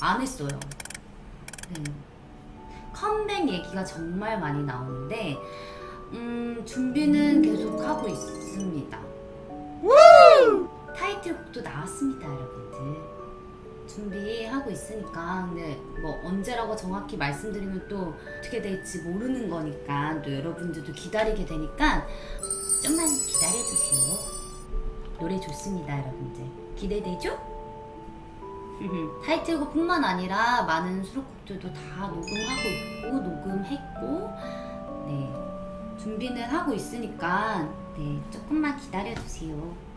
안 했어요. 네. 컴백 얘기가 정말 많이 나오는데 음, 준비는 계속 하고 있습니다. 타이틀곡도 나왔습니다, 여러분들. 준비하고 있으니까 근데 뭐 언제라고 정확히 말씀드리면 또 어떻게 될지 모르는 거니까 또 여러분들도 기다리게 되니까 좀만 기다려주세요. 노래 좋습니다, 여러분들. 기대되죠? 타이틀곡뿐만 아니라 많은 수록곡들도 다 녹음하고 있고 녹음했고 네 준비는 하고 있으니까 네 조금만 기다려주세요.